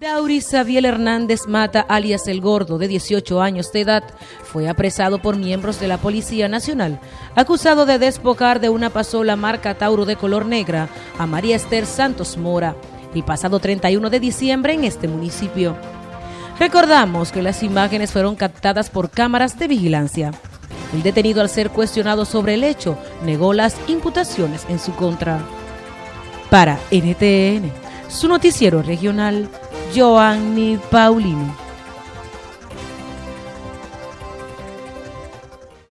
Dauri Xavier Hernández Mata, alias El Gordo, de 18 años de edad, fue apresado por miembros de la Policía Nacional, acusado de despojar de una pasola marca Tauro de color negra a María Esther Santos Mora, el pasado 31 de diciembre en este municipio. Recordamos que las imágenes fueron captadas por cámaras de vigilancia. El detenido al ser cuestionado sobre el hecho negó las imputaciones en su contra. Para NTN, su noticiero regional, Joanny Paulino.